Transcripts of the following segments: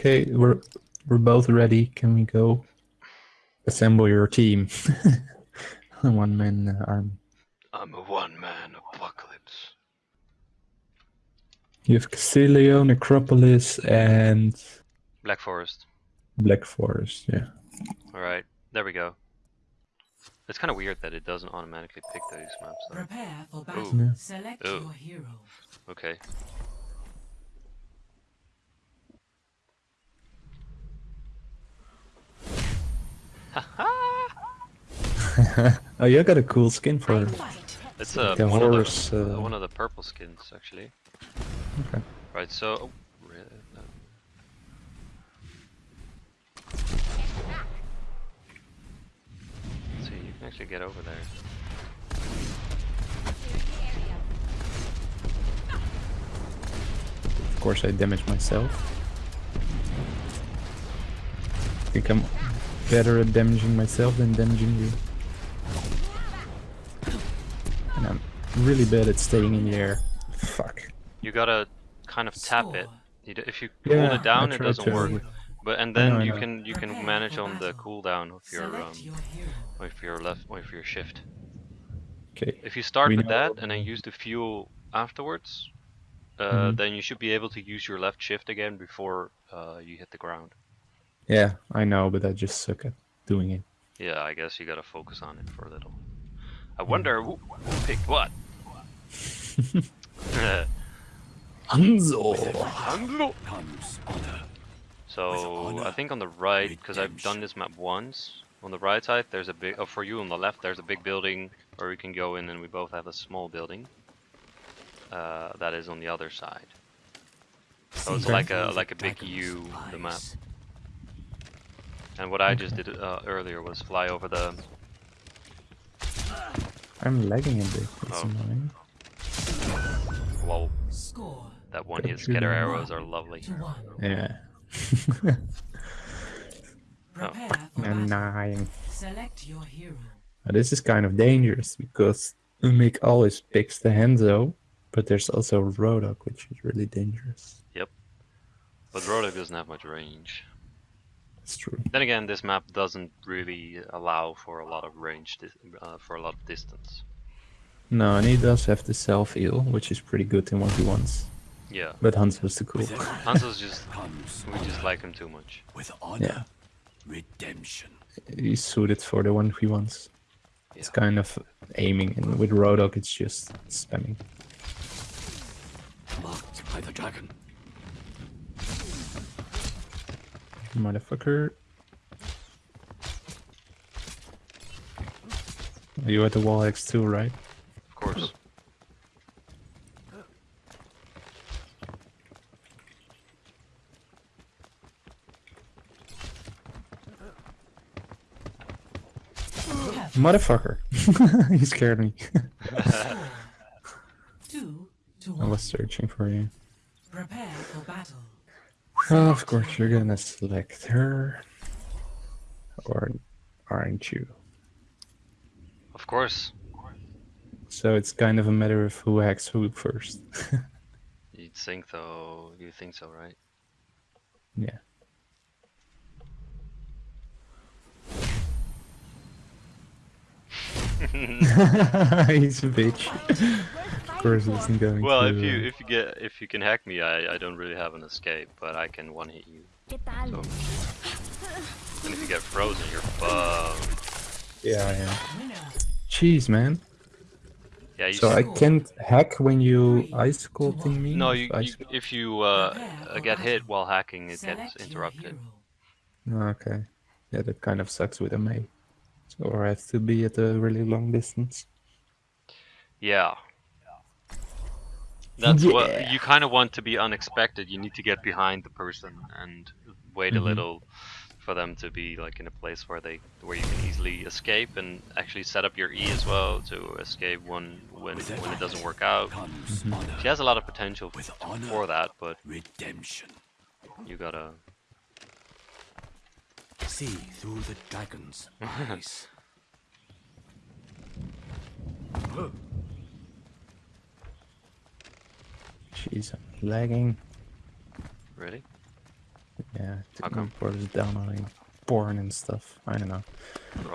Okay, we're we're both ready. Can we go assemble your team? One man uh, army. I'm a one-man apocalypse. You have Castillo, Necropolis, and Black Forest. Black Forest. Yeah. Alright, there we go. It's kind of weird that it doesn't automatically pick those maps though. Prepare for battle. Yeah. Select Ooh. your hero. Okay. Oh, you got a cool skin for It's uh, The one, horse, of the, uh, one of the purple skins, actually. Okay. Right, so... Oh, re- no. Let's see, you can actually get over there. Of course, I damage myself. I think I'm better at damaging myself than damaging you. And I'm really bad at staying in the air. Fuck. You gotta kind of tap it. Score. You d- if you Yeah, hold it down, it doesn't to. work. But and I know, then I you know. can you can manage on the battle. cooldown of your um Select your hero. with your left with your shift. Okay. If you start We with know- that and then use the fuel afterwards, uh, Mhm. then you should be able to use your left shift again before uh, you hit the ground. Yeah, I know, but I just suck at doing it. Yeah, I guess you gotta focus on it for a little. I wonder who, who picked what. Hanzo! so I think on the right, because I've done this map once. On the right side, there's a big. Oh, for you on the left, there's a big building where we can go in, and we both have a small building. Uh, that is on the other side. So it's like a like a big U, the map. And what I just did uh, earlier was fly over the. I'm lagging a bit. That's Oh. annoying. Well, Score that one hit scatter arrows are lovely. Yeah. Prepare for I'm dying. Select your hero. Now, This is kind of dangerous because Mick always picks the Hanzo, but there's also Roadhog, which is really dangerous. Yep. But Roadhog doesn't have much range. It's true. Then again, this map doesn't really allow for a lot of range, uh, for a lot of distance. No, and he does have the self heal, which is pretty good in what he wants. Yeah, But Hanzo's the cool. Hanzo's just we just like him too much. with honor, Yeah. redemption. He's suited for the one he wants. It's kind of aiming, and with Roadhog, it's just spamming. Marked by the dragon. Motherfucker. You at the wall X too, right? Of course. Motherfucker. he scared me. Two I was searching for you. Of course, you're gonna select her. Or aren't you? Of course. So it's kind of a matter of who hacks who first. You'd think though. You think so, right? yeah. He's a bitch. Of course, it isn't going Well, to, if you uh, if you get if you can hack me, I I don't really have an escape, but I can one hit you. So. And if you get frozen, you're fucked. Yeah, yeah. Winner. Jeez, man. Yeah, you So I can't hack when you ice sculpting me? No, If you, you if you uh, uh, get hit while hacking, it gets interrupted. Okay. Yeah, that kind of sucks with a Mei. So I have to be at a really long distance. Yeah. That's what you kind of want to be unexpected. You need to get behind the person and wait a Mhm. little for them to be like in a place where they where you can easily escape and actually set up your E as well to escape when when when it doesn't work out. Comes Mhm. She has a lot of potential With f- honor. for that, but redemption. you gotta. See through the dragon's eyes. Jeez, I'm lagging. Really? Yeah. to Okay. report us downloading porn and stuff. I don't know.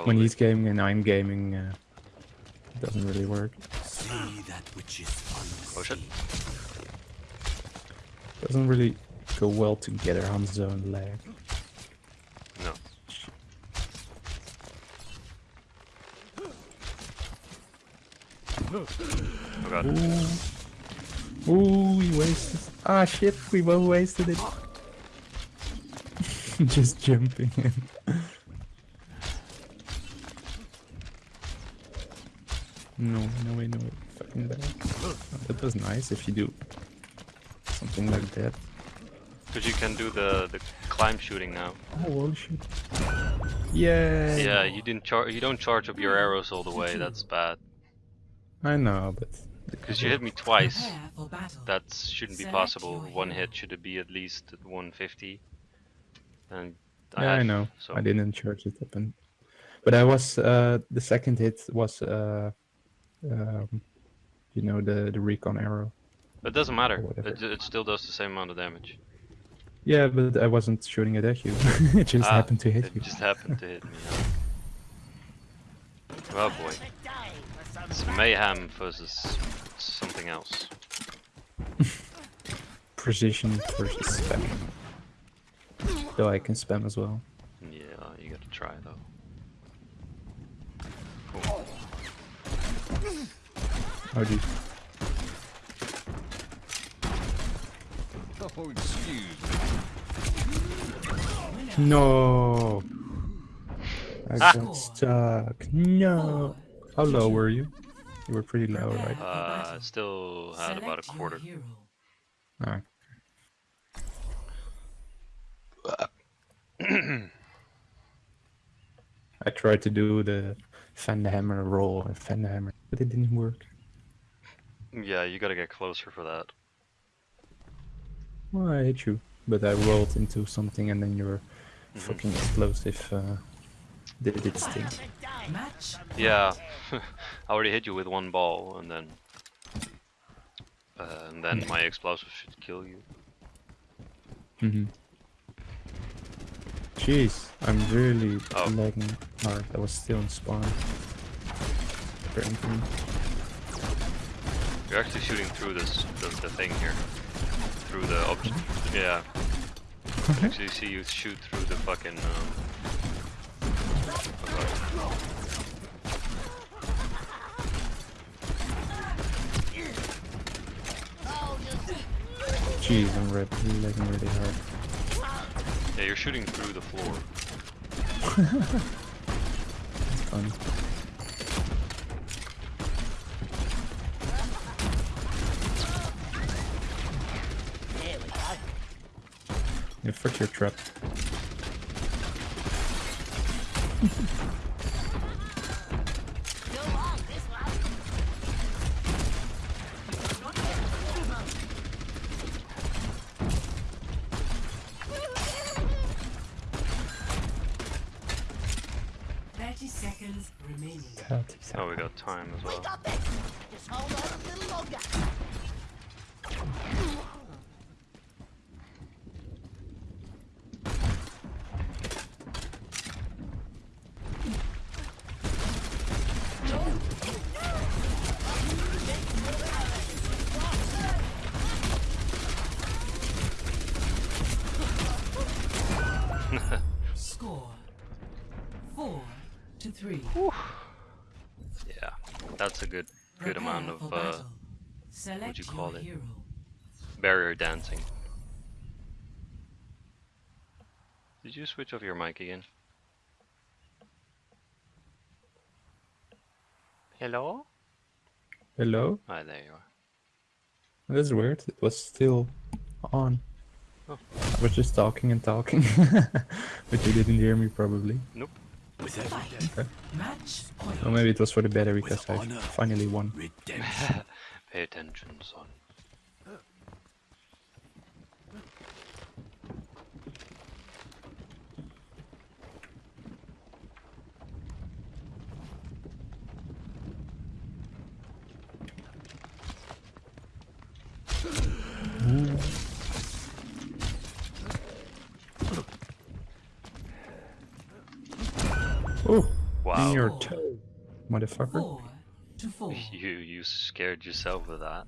When he's gaming and I'm gaming, uh, it doesn't really work. See that which is Oh shit. Doesn't really go well together, Hanzo and lag. No. Oh god. Ooh. Ooh, we wasted. Ah, shit, we both wasted it. Just jumping in. no, no way, no way. Fucking bad. Oh, that was nice if you do something like that. Because you can do the the climb shooting now. Oh, holy shit. Yeah. Yeah, you didn't char you don't charge up your arrows all the way. That's bad. I know, but. Because you hit me twice. Prepare for battle. That shouldn't be possible. One hit should be at least 150. And Yeah, I know. So I didn't charge it up, and but I was uh, the second hit was uh, um, you know the the recon arrow. it doesn't matter. It, it still does the same amount of damage. Yeah, but I wasn't shooting it at you. it just Ah, happened to hit it you. just happened to hit me. yeah. Oh boy. It's mayhem versus something else. Precision versus spam. Though I can spam as well. Yeah, you gotta try though. Cool. Oh, geez. Oh, excuse No. I Ah. got stuck. No. How low were you? You were pretty low, right? for Uh, still had about a quarter. hero. Ah. I tried to do the fender hammer roll and fender hammer, but it didn't work. Yeah, you gotta get closer for that. Well, I hit you, but I rolled into something and then your Mhm. fucking explosive uh, did its thing. Yeah, I already hit you with one ball, and then uh, and then my explosive should kill you. hmm Jeez, I'm really Oh. lagging hard. I was still in spawn. Apparently. You're actually shooting through this the, the thing here, through the object. Yeah. Actually, you see you shoot through the fucking. Um... Jeez, I'm red, lagging really hard. Yeah, you're shooting through the floor. Fun. Yeah, fuck your trap. Thirty seconds remaining. Thirty Oh, we seconds. got time as well. got this. Just hold on a little longer. Score. Four to three. Yeah, that's a good good amount Prepare of for uh, battle. Select you your call it? hero. barrier dancing. Did you switch off your mic again? Hello? Hello? Ah, there you are. That's weird. It was still on. Oh. I was just talking and talking. but you didn't hear me probably. With every death, Match point. Or maybe it was for the better because I finally won. pay attention, son. Oh, wow. in your toe, motherfucker. Four to four. You you scared yourself with that.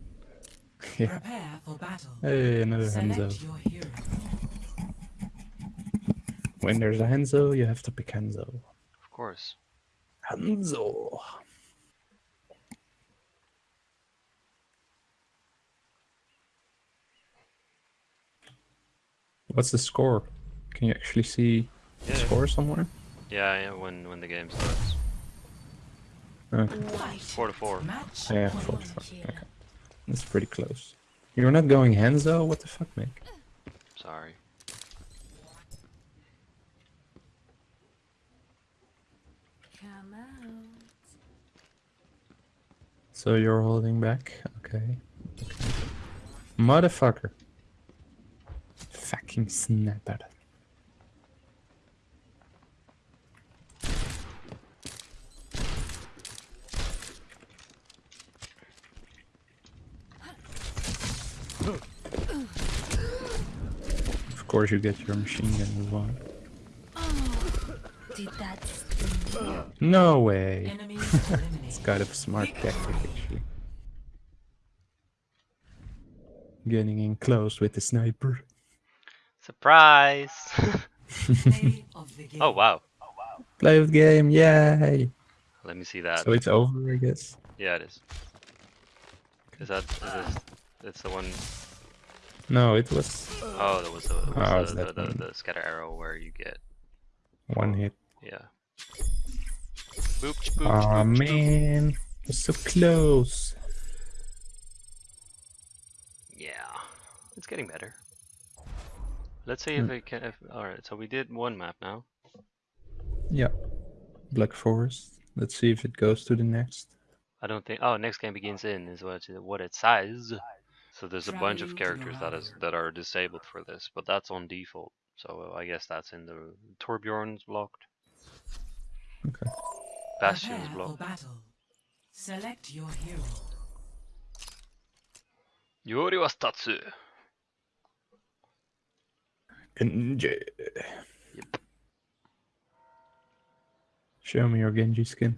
Yeah. Prepare for battle. Hey, another Hanzo. Your hero. When there's a Hanzo, you have to pick Hanzo. Of course. Hanzo. What's the score? Can you actually see the score somewhere? Yeah, yeah. When when the game starts. Okay. Four to four. Match Yeah, point. 45. Okay. That's pretty close. You're not going hands, Hanzo? What the fuck, Mick? Sorry. Come out. So you're holding back? Okay. okay. Motherfucker. Fucking snapper. Course you get your machine gun as well. Did that? No way. Enemies It's eliminated. kind of a smart tactic actually. Getting in close with the sniper. Surprise! Play of the game. oh wow. Play of the game, yay! Let me see that. So it's over, I guess. Yeah, it is. Is that is this? It's the one No, it was oh that was the, was Oh, the, the, the, the scatter arrow where you get one hit. yeah. Boop, boop, boop, boop. man, it was so close. Yeah, it's getting better. Let's see if Hmm. it can. If, all right, so we did one map now. Yeah, Black Forest. Let's see if it goes to the next. I don't think. Oh, next game begins in is what what it says. So there's a bunch of characters that is that are disabled for this, but that's on default. So I guess that's in the Torbjorn's blocked. Okay. Bastion's Prepare blocked. battle. Select your hero. Yori was Tatsu. Genji. Show me your Genji skin.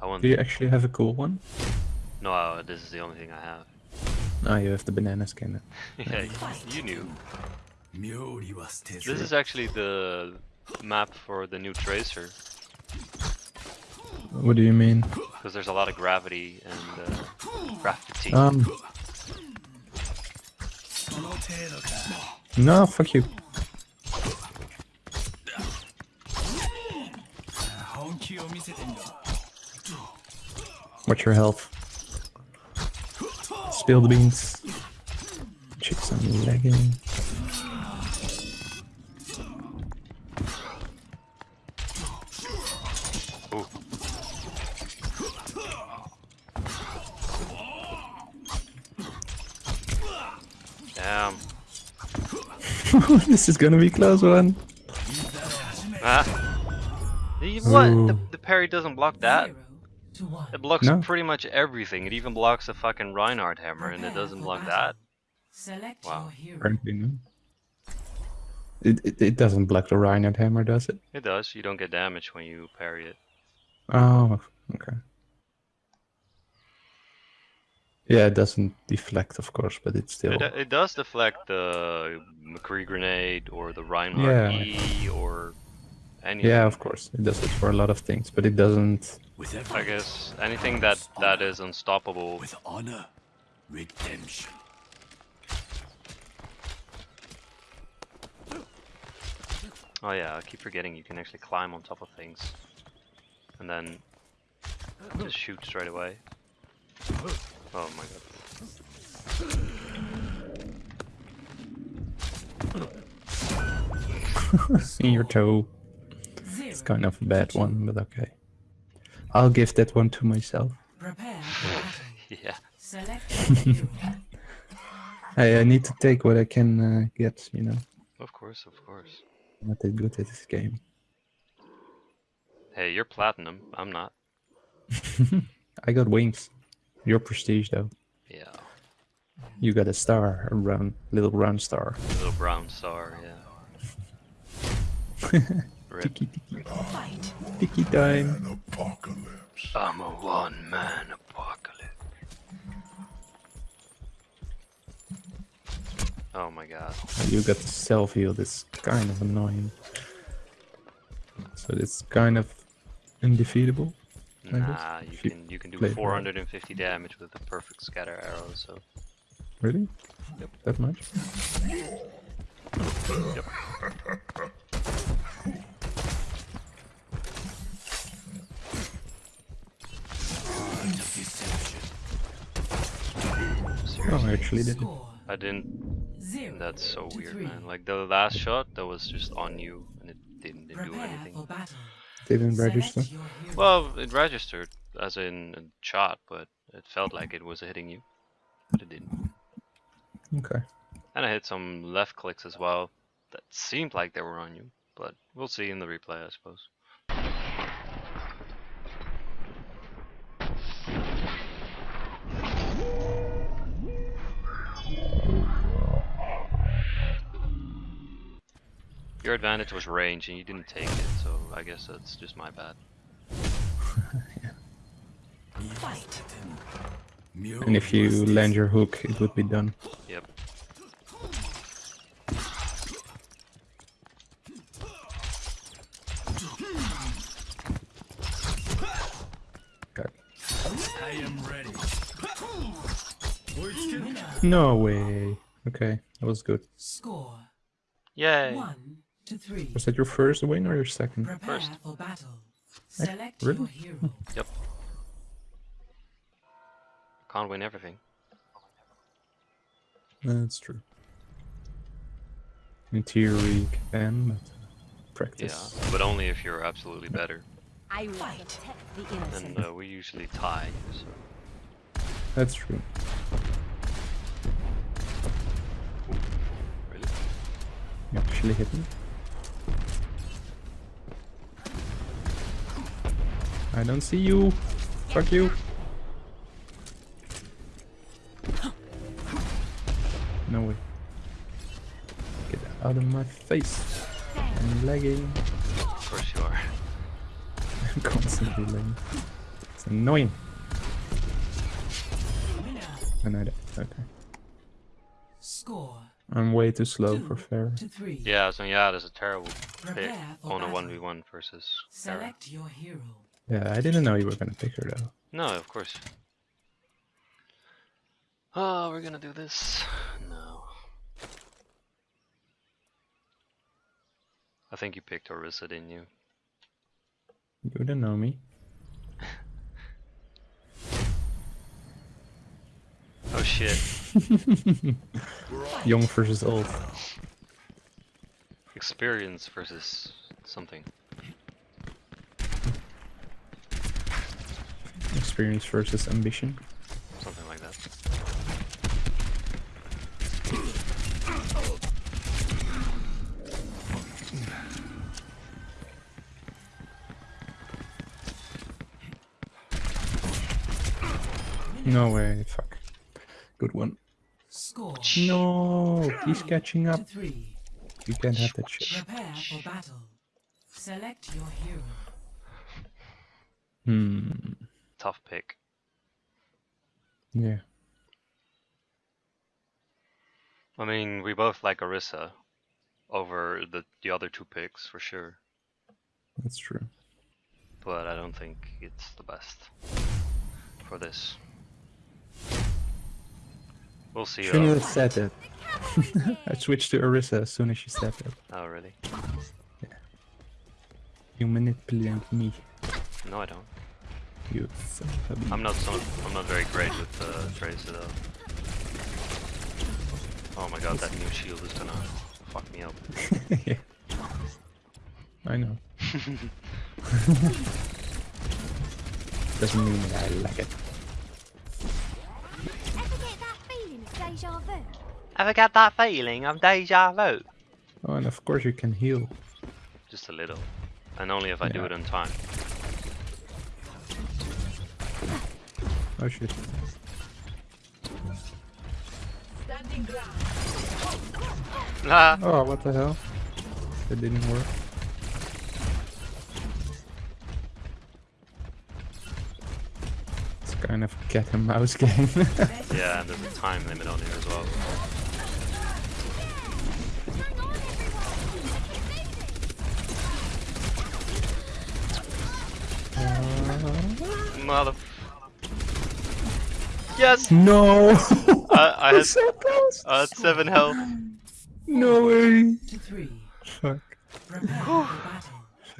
I want. Do you actually have a cool one? No, this is the only thing I have. Oh, you have the banana skin. yeah, you, you knew. This is actually the map for the new Tracer. What do you mean? Because there's a lot of gravity and uh, gravity. Um. No, fuck you. What's your health? Spill the beans. Chicks on legging. Damn. this is gonna be close one. Ah. What? The, the parry doesn't block that. Zero to one. It blocks No. pretty much everything. It even blocks a fucking Reinhardt hammer, and it doesn't block battle. that. Select Wow. your. Apparently, no. It, it, it doesn't block the Reinhardt hammer, does it? It does. You don't get damage when you parry it. Oh, okay. Yeah, it doesn't deflect, of course, but it's still. It, it does deflect the McCree grenade or the Reinhardt Yeah. E or anything. Yeah, of course, it does it for a lot of things, but it doesn't. With I guess anything that that is unstoppable. with honor redemption Oh yeah, I keep forgetting you can actually climb on top of things, and then just shoot straight away. Oh my god. in your toe. Zero. It's kind of a bad one, but okay. I'll give that one to myself. Prepare. Yeah. Select your. Hey, I need to take what I can uh, get, you know. Of course, of course. I'm not that good at this game. Hey, you're platinum. I'm not. I got wings. Your prestige, though. Yeah. You got a star, a round, little round star. A Little brown star. Yeah. Rip. Tiki tiki. Fight. Tiki time. An apocalypse. I'm a one-man apocalypse. Oh my god. You got the self heal. That's kind of annoying. So it's kind of undefeatable. Nah, you if you can you can do play it well. 450 damage with a perfect scatter arrow. So Really? Yep. That much? Deception. Oh, I actually did it. I didn't. zero. That's so weird, three. man. Like the last shot, that was just on you, and it didn't, didn't do anything. for. Didn't register. Well, it registered as in a shot, but it felt like it was hitting you, but it didn't. Okay. And I hit some left clicks as well that seemed like they were on you, but we'll see in the replay, I suppose. Your advantage was range and you didn't take it, so I guess that's just my bad. Fight. And if you land your hook, it would be done. Yep. Okay. I am ready. No way. Okay, that was good. Score Yay! one to three. Was that your first win or your second? Prepare First. for battle. Select really? your hero. Can't win everything. That's true. In theory, you can, but uh, Yeah, but only if you're absolutely better. I Fight. the innocent. And uh, we usually tie, so That's true. really. You actually hit me. I don't see you. Fuck you. No way. Get out of my face. I'm lagging. Of course you are. I'm constantly lagging. It's annoying. Winner. I know that. Okay. Score I'm way too slow two for fair. to three. Yeah, so yeah, that's a terrible pick on a 1v1 versus Sarah. Select your hero. Yeah, I didn't know you were gonna pick her though. No, of course. Oh, we're gonna do this. No. I think you picked Orisa, didn't you? You don't know me. Oh shit. Young versus old. Experience versus something. Experience versus ambition. Something like that. No way, fuck. Good one. Score No, he's catching up. You can't have that shit. Prepare for battle. Select your hero. Hmm. Tough pick. Yeah. I mean, we both like Orisa over the, the other two picks for sure, That's true. but I don't think it's the best for this. We'll see. Shouldn't have said that. I switched to Orisa as soon as she said that. Oh, really? You manipulate me. No, I don't. You son of a bee. I'm not so. I'm not very great with uh, Tracer though. Oh my god, that new shield is gonna fuck me up. yeah. I know. Doesn't mean that I like it. Ever get that feeling of deja vu? Ever get that feeling of deja vu? Oh, and of course you can heal. Just a little, and only if I do it on time. Oh shit. Ah. Oh, what the hell? It didn't work. It's kind of cat and mouse game. yeah, and there's a time limit on here as well. Uh, Motherfucker. Yes! no! I, I had! I had seven health. No way! Three. Fuck. Prepare for.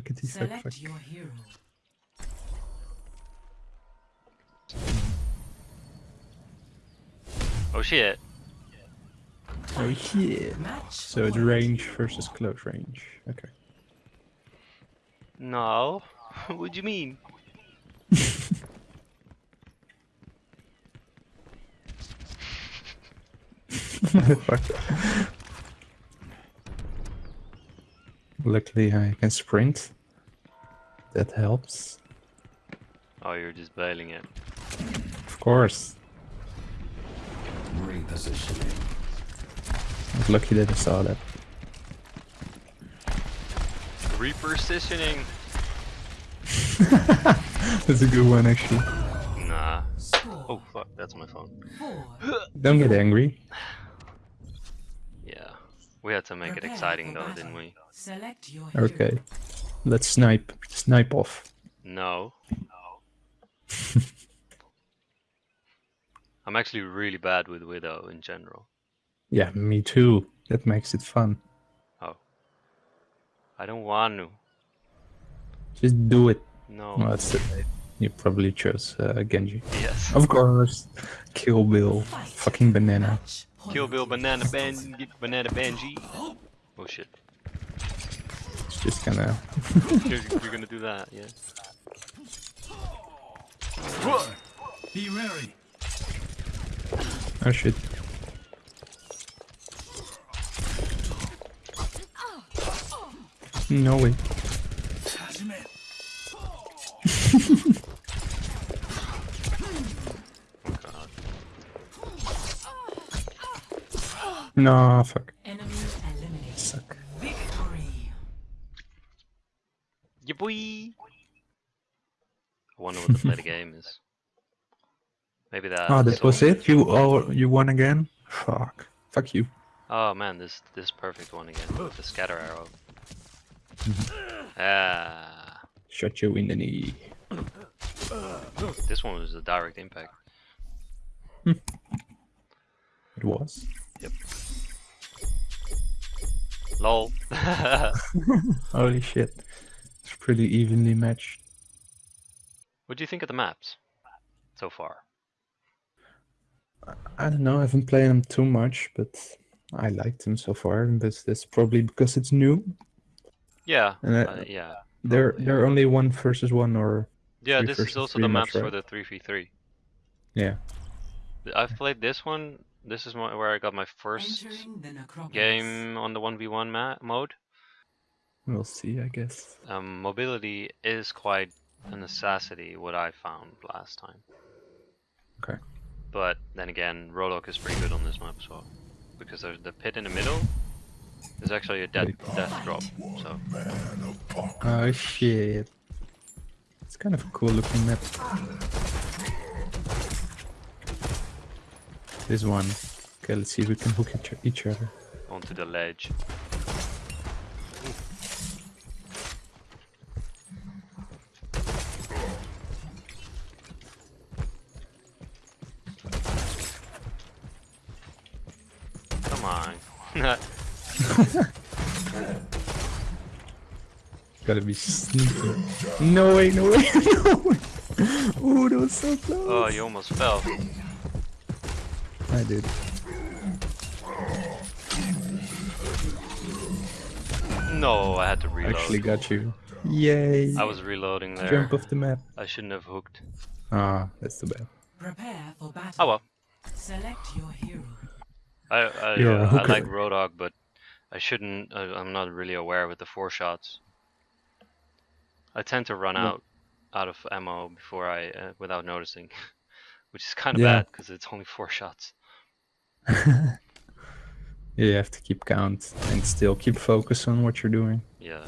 Fuckity fuck fuck. Your hero. Oh shit. Oh shit. Match. So it's range versus close range. Okay. No. what do you mean? Luckily I can sprint. That helps. Oh, you're just bailing it. Of course. Repositioning. I was lucky that I saw that. Repositioning. That's a good one actually. Nah. Oh fuck, that's my phone. Don't get angry. Yeah. We had to make it exciting though, battle. didn't we? Select your. Okay. Let's snipe. Snipe off. No. I'm actually really bad with Widow in general. Yeah, me too. That makes it fun. Oh. I don't want to. Just do it. No. Well, that's the You probably chose uh, Genji. Yes. Of course. Kill Bill. Fight. Fucking banana. Match. Kill. Bill Banana Ban Banana Banji. Oh shit. It's just gonna. You're, you're gonna do that, yeah. Be wary. Oh shit. No way. Hajime. Oh god. No, fuck. Enemy eliminated. Suck. Victory. Yeah, boy. I wonder what the play the game is. Maybe that. Oh, that was it? You all you won again? Fuck. Fuck you. Oh man, this this perfect one again with the scatter arrow. Ah, Shot you in the knee. this one was a direct impact. It was. Lol. Holy shit. It's pretty evenly matched. what do you think of the maps so far? I don't know, I haven't played them too much, but I liked them so far, but that's probably because it's new. Yeah, And I- uh, yeah, They're Probably, they're only one versus one or yeah. This is also the maps, maps for the three v three. yeah. I've played this one. This is my, where I got my first Entering the necropolis. game on the one v one ma- mode. We'll see, I guess. Um, mobility is quite a necessity. What I found last time. Okay. But then again, Roadhog is pretty good on this map as well, because there's the pit in the middle. Is actually a death death drop. So Oh shit. It's kind of a cool looking map. This one. Okay, let's see if we can hook each, each other. onto the ledge. Come on. Gotta be sneaky. No way, no way, no way. Ooh, that was so oh, close. oh, you almost fell. I did. No, I had to reload. Actually got you. Yay. I was reloading there. Jump off the map. I shouldn't have hooked. Ah, that's the bad. Prepare for battle. Oh well. Select your hero. I I, You're uh, I like Roadhog, but I shouldn't. I, I'm not really aware with the four shots. I tend to run Yeah. out out of ammo before I uh, without noticing, which is kind of Yeah. bad because it's only four shots. Yeah, you have to keep count and still keep focus on what you're doing. Yeah.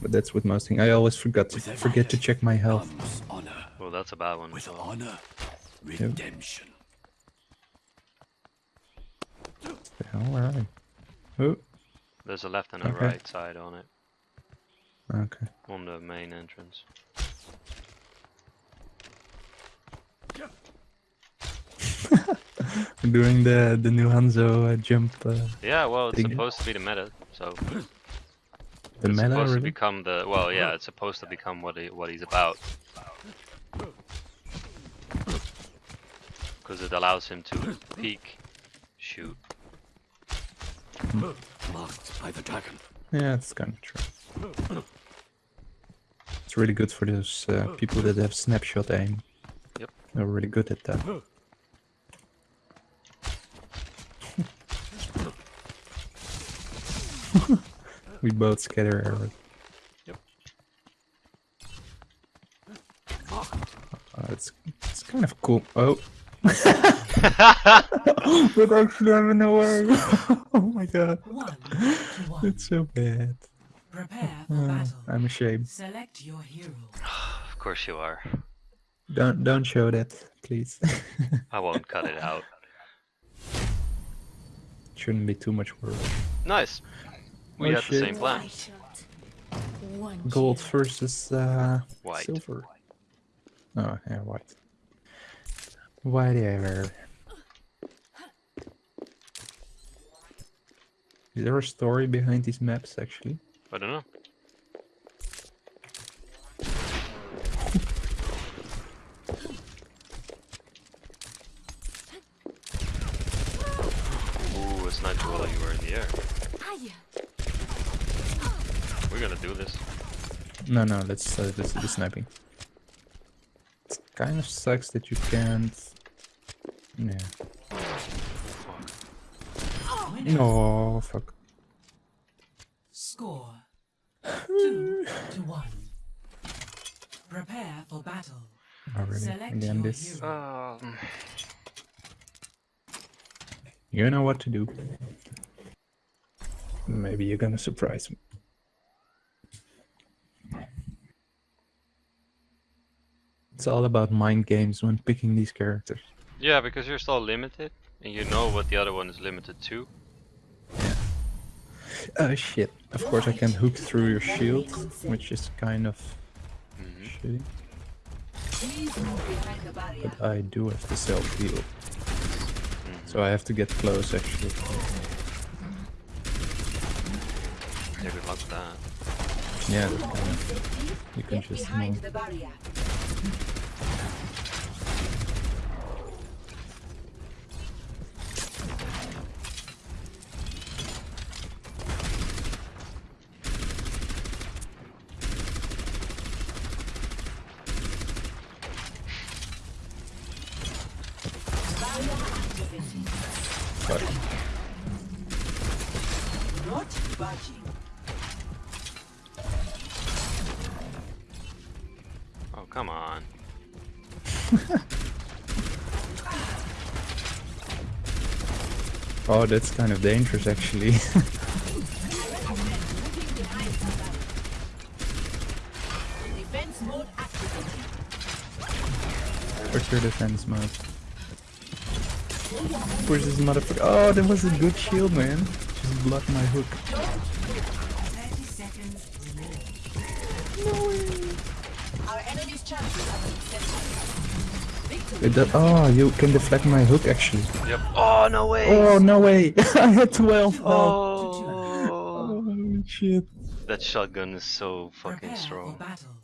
But that's with most things. I always forgot to forget to check my health. honor. Well, that's a bad one. With so- honor Redemption. The hell, where are they? Oh, There's a left and a Okay. right side on it, okay. on the main entrance. doing the the new Hanzo uh, jump. Uh, Yeah, well, it's Big- supposed to be the meta, so the it's meta supposed to become the well, yeah, it's supposed to become what he, what he's about. Because it allows him to peek, shoot. Marked by the dragon. Yeah, it's kind of true. It's really good for those uh, people that have snapshot aim. Yep. They're really good at that. We both scatter arrows. Yep. Uh, it's it's kind of cool. Oh. but actually, I don't know where. oh my god, One one. it's so bad. Prepare for Uh, battle. I'm ashamed. Select your hero. Of course you are. Don't don't show that, please. I won't cut it out. Shouldn't be too much work. Nice. We Oh, had the same plan. One shot. One Gold versus uh, White. silver. Oh, yeah, white. Whatever. Is there a story behind these maps, actually? I don't know. Ooh, a sniper while you were in the air. Hiya. We're gonna do this. No, no, let's, uh, let's do the sniping. It kind of sucks that you can't... Yeah. Winner. No, fuck. Score. Two to one. Prepare for battle. Already. Select Again, your this... hero. Um, You know what to do. Maybe you're gonna surprise me. All about mind games when picking these characters. yeah, because you're still limited, and you know what the other one is limited to. Yeah. Oh shit. Of course I can hook through your shield, which is kind of Mhm. shitty. But I do have the self heal. So I have to get close actually. Yeah, good luck with that. Yeah, that's kind of... You can just move. Oh, that's kind of dangerous actually. What's your defense mode? Where's this motherfucker? Oh, that was a good shield, man. Just blocked my hook. 30 seconds remaining. Our enemy's chances have been set. It does- oh, you can deflect my hook actually. Yep. Oh, no way! Oh, no way. I had 12. Oh! Oh, shit. That shotgun is so fucking Prepare for strong. battle.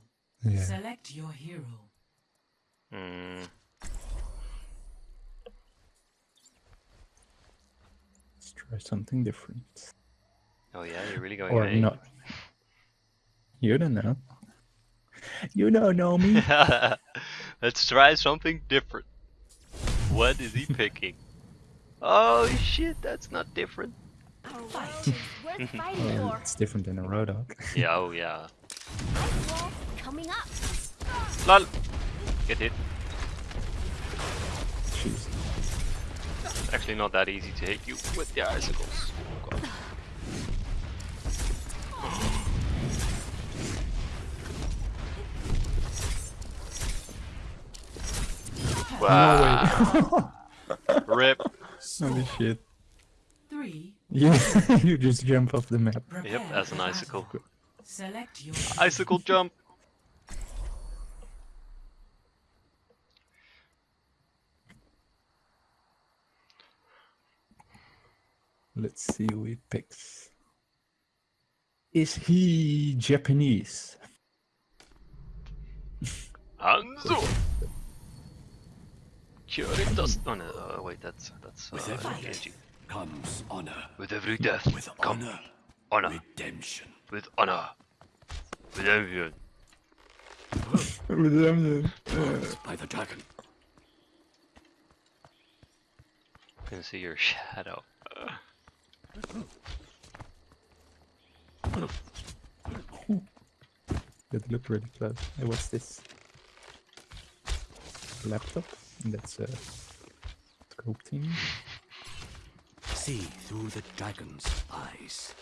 Yeah. Select your hero. Mm. Let's try something different. Oh yeah, you're really going Or A? not. You don't know. You don't know me. Let's try something different. What is he picking? Oh shit, that's not different. Our world is worth fighting Yeah, for. it's different than a Roadhog. Yeah, oh yeah. Coming up. Lol. Get hit. Jeez. Actually not that easy to hit you with the icicles. Oh, God. Wow. Rip. Holy shit. Three. You, you just jump off the map. Prepare Yep, as an icicle. Select your Icicle jump. Let's see who he picks. Is he Japanese? Hanzo. Kyoritas. Oh no, uh, wait, that's that's uh, With every Genji. death comes honor. With every death, With come honor, honor. redemption. With honor. With everyone. By the dragon. can see your shadow. That looked really close. Hey, what's this? Laptop? That's a scope team. See through the dragon's eyes.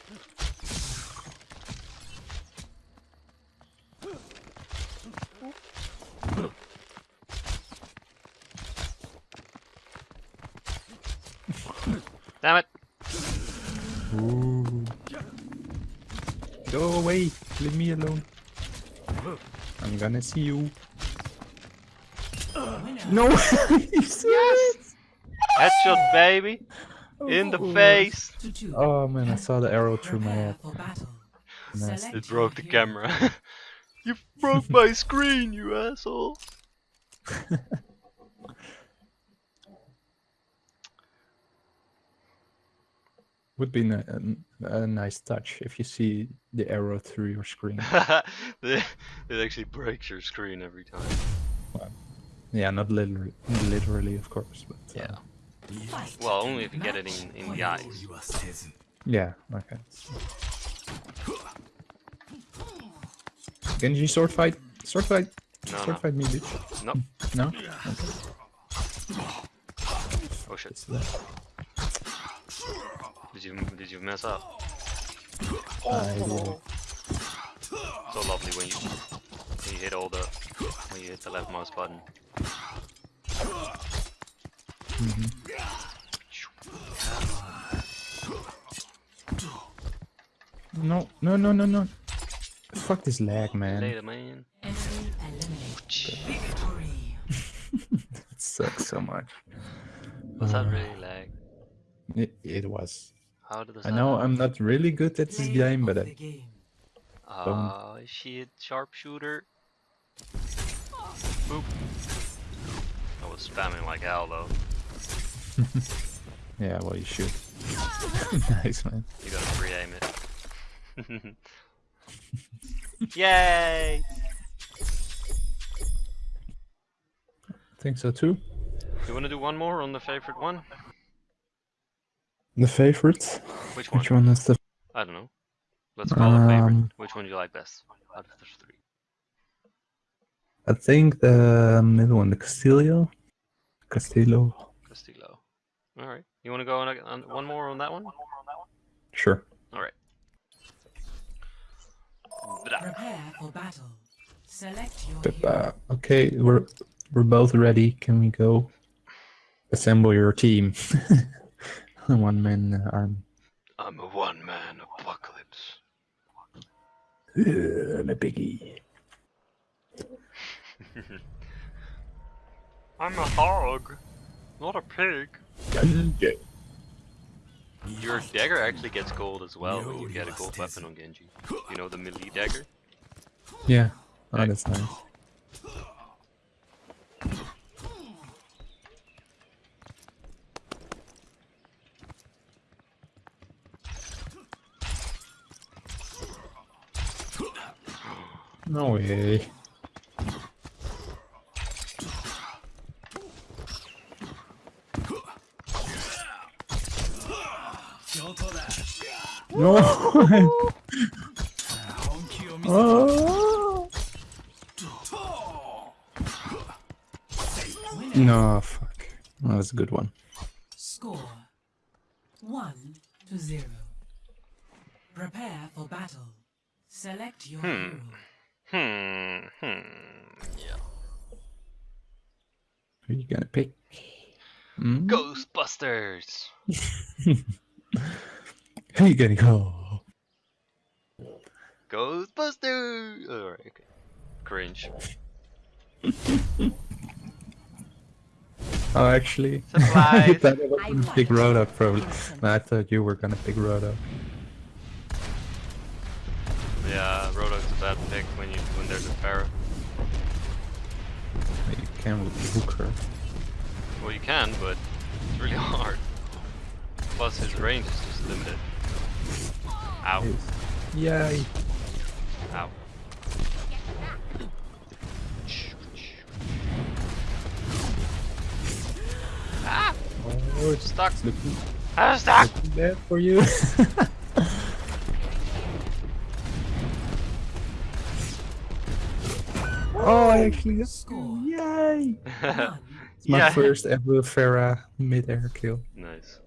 Damn it! Ooh. Go away! Leave me alone. I'm gonna see you. Winner. No! yes! Headshot, baby! In the face! Oh man, I saw the arrow through my head. Nice. It broke the camera. you broke my screen, you asshole! Would be ni- a, a nice touch if you see the arrow through your screen. it actually breaks your screen every time. Yeah, not literally, literally of course, but uh, Yeah. Fight. Well, only if you get it in, in the eyes. yeah, okay. Genji sword fight, sword fight, No, sword no. fight me, bitch. Nope. No, Oh shit. Did you did you mess up? I will. So lovely when you when you hit all the when you hit the left mouse button. No, no, no, no, no. Fuck this lag, man. Later, man. Enemy eliminated. Victory. It sucks so much. Was that really lag? It, it was. How did I know happen? I'm not really good at this game, but I. Ah, shit, sharpshooter. Boop. I was spamming like hell though. yeah, well, you should. nice, man. You gotta pre-aim it. Yay! I think so too. You wanna do one more on the favorite one? The favorite? Which one? Which one is the? I don't know. Let's call it favorite. Um, Which one do you like best out of the three? I think the middle one, the Castillo. Castillo. Castillo. Alright. You wanna go on, a- on one more on that one? Sure. Alright. Prepare for battle. Select your hero. okay, we're we're both ready. Can we go? Assemble your team. one man uh, arm. I'm a one-man apocalypse. Ugh, I'm a biggie. I'm a hog, not a pig. Yeah. Your dagger actually gets gold as well when you get a gold weapon on Genji. You know the melee dagger? Yeah. Oh, that's nice. No way. No. oh. No, fuck. That was a good one. Score one to zero. Prepare for battle. Select your hero. Hmm, hmm. Yeah. Who you gonna pick? Hmm? Ghostbusters. Who you gonna go? Ghostbusters. Oh, Alright, okay. Cringe. Oh, actually, Supplies. I thought I was gonna like pick it. Roadhog probably. Innocent. No, I thought you were gonna pick Roadhog. Yeah, Roadhog's a bad pick when you when there's a Pharah. You can with Hooker. Well, you can, but it's really hard. Plus, his range is just limited. Ow. Yay! Ow. Ah! Oh, it's Stuck. looking, I'm stuck! looking bad for you. oh, I actually got Score. Yay! It's my Yeah. first ever Pharah mid-air kill. nice.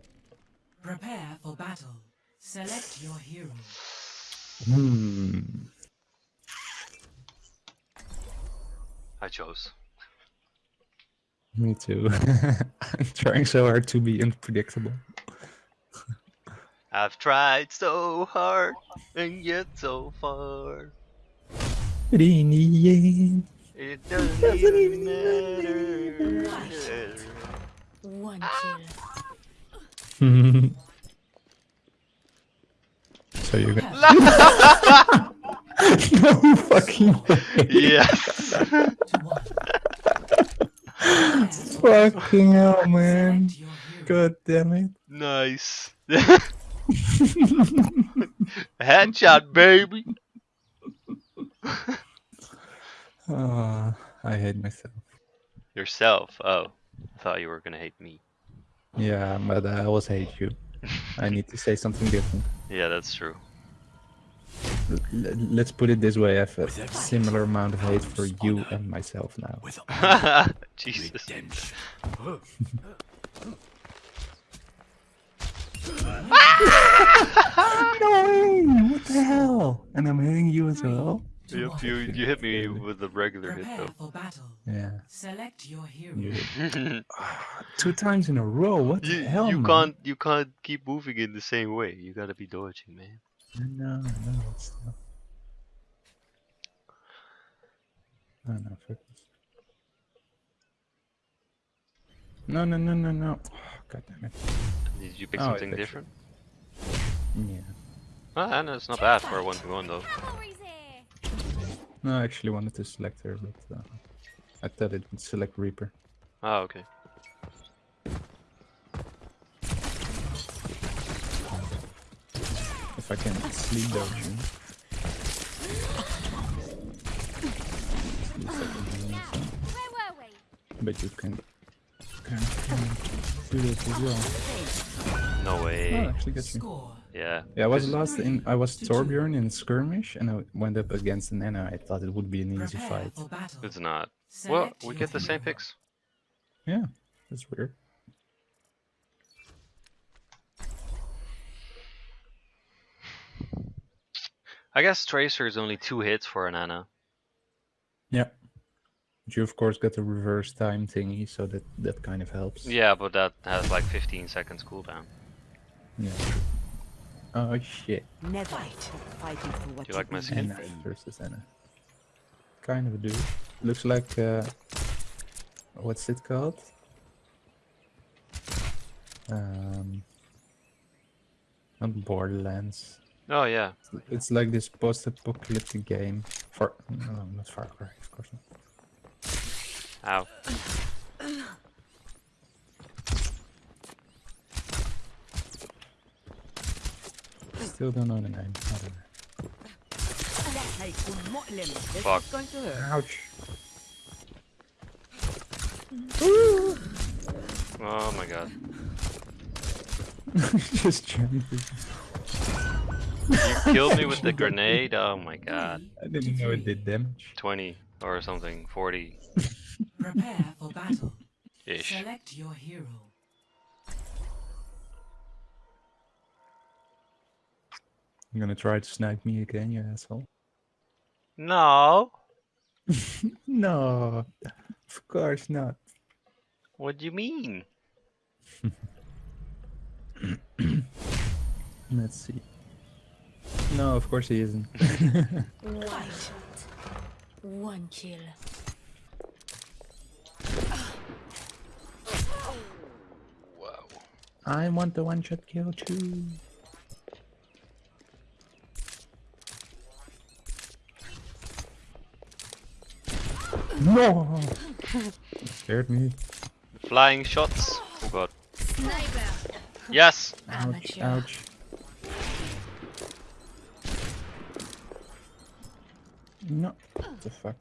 Prepare for battle. Select your hero. Hmm. I chose. Me too. I'm trying so hard to be unpredictable. I've tried so hard and yet so far. But in the end, It doesn't, Doesn't even even matter. One Ah. kill. so you're gonna. no fucking way. yes. To one. Prepare for battle. Fucking hell, man. Select your hero. God damn it. nice. Headshot, baby. Ah, I hate myself. Yourself. Oh, I thought you were gonna hate me. Yeah, but I always hate you. I need to say something different. Yeah, that's true. L- l- let's put it this way: I have a similar amount of hate for you and myself now. With honor, Jesus. redemption. No, what the hell? And I'm hitting you as well. Yep, you, you hit me with a regular hit Prepare for battle. Yeah. Select your hero. You though. two times in a row. What the hell, you man? can't you can't keep moving in the same way. You gotta be dodging, man. No, no, it's not. No, no, fuck this. No, no, no, no, no. Oh, God damn it. Did you pick Oh, I something picked it. different? Yeah. Ah, no, it's not bad for a one to one though. Cavalry's here. No, I actually wanted to select her, but uh, I thought it would select Reaper. Ah, okay. If I can sleep dodge you. At least I can do Now, that. where were we? But you can kind of do that as well. No Oh, way. actually got you. Score. Yeah. Yeah, I was This- last in. I was Torbjorn in skirmish, and I went up against an Nana. I thought it would be an easy Prepare fight. It's not. Well, we get the same hero. picks. Yeah, that's weird. I guess Tracer is only two hits for an Ana. Yeah. But you of course got the reverse time thingy, so that that kind of helps. Yeah, but that has like 15 seconds cooldown. Yeah. True. Oh shit. Never stop fighting for what Do you like my skin? Ana in. versus Ana. Kind of a dude. Looks like uh, what's it called? Um, not Borderlands. Oh yeah. It's like this post-apocalyptic game. Far, no, not Far Cry, of course not. Ow. still don't know the name. Fuck. Ouch. Ooh. Oh my god. Just jumping. You killed me with the grenade? Oh my god. I didn't know it did damage. 20 or something, 40. Prepare for battle. Ish. Select your hero. You're gonna try to snipe me again, you asshole. No. No, of course not. What do you mean? Let's see. No, of course he isn't. One shot. One kill. Wow. I want the one shot kill too. No! Scared me. Flying shots. Oh god. Sniper. Yes. Ouch, Amateur. ouch. No. What the fuck?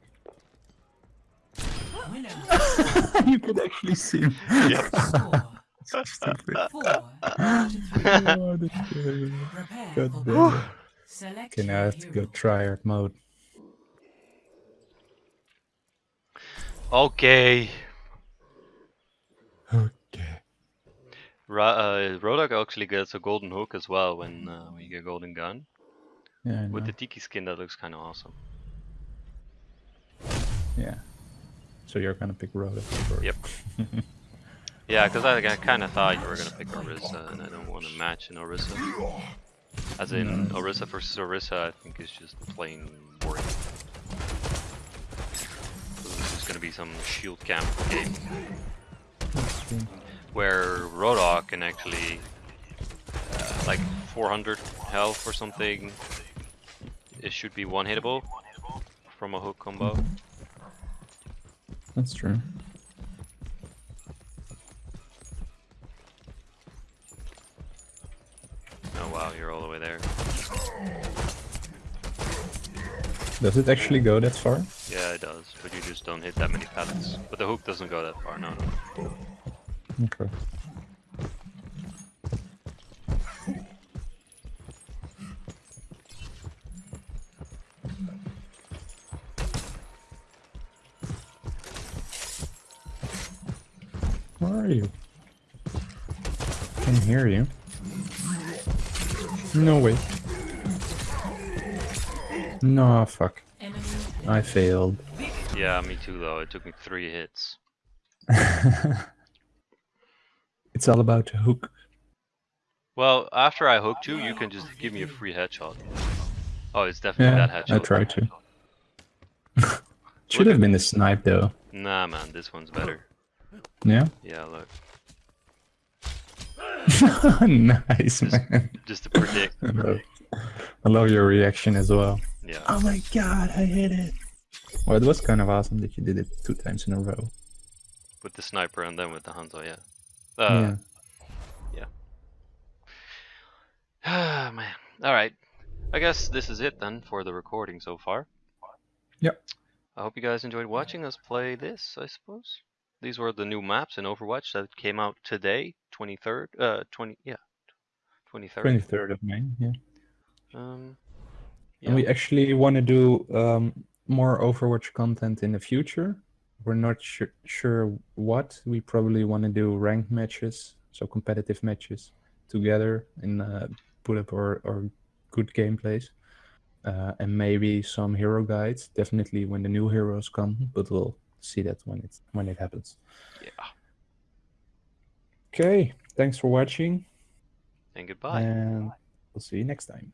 You could actually see him. Yep. Score. So stupid. Four. to three. Oh, that's scary. Prepare God for damn it. battle. Select Okay, now I your have to go hero. tryhard mode. Okay. Okay. Ra uh, Roadhog actually gets a golden hook as well when uh, when you get a golden gun. Yeah, I With the tiki skin, that looks kind of awesome. Yeah. So you're gonna pick Roadhog first. Yep. Yeah, because I, I kind of thought you were gonna pick Orisa, and I don't want to match an Orisa. As in, Orisa versus Orisa, I think is just plain boring. Is gonna be some shield camp game where Roadhog can actually, uh, like 400 health or something, it should be one hittable from a hook combo. That's true. Oh wow, you're all the way there. Does it actually go that far? Yeah, it does, but you just don't hit that many pellets. But the hook doesn't go that far, no, no. Okay. Where are you? I Can hear you. No way. No, fuck. I failed. Yeah, me too though. It took me three hits. it's all about hook. Well, after I hooked you, you can just give me a free headshot. Oh, it's definitely Yeah, that headshot. I tried to. Should have been the snipe though. Nah, man, this one's better. Yeah? Yeah, look. nice, Just- man. Just to predict. I love, I love your reaction as well. Yeah. Oh my god, I hit it. Well, it was kind of awesome that you did it two times in a row. With the sniper and then with the Hanzo, yeah. Uh, yeah. Ah, man. Alright. I guess this is it then for the recording so far. Yep. I hope you guys enjoyed watching us play this, I suppose. These were the new maps in Overwatch that came out today, 23rd, uh, 20, yeah, 23rd. 23rd of May, yeah. Um, yeah. And we actually want to do um, more Overwatch content in the future. We're not su- sure what. We probably want to do ranked matches, so competitive matches together and uh, put up our, our good gameplays. Uh, and maybe some hero guides, definitely when the new heroes come, but we'll see that when it's when it happens. Yeah. Okay, thanks for watching, And goodbye. and we'll see you next time.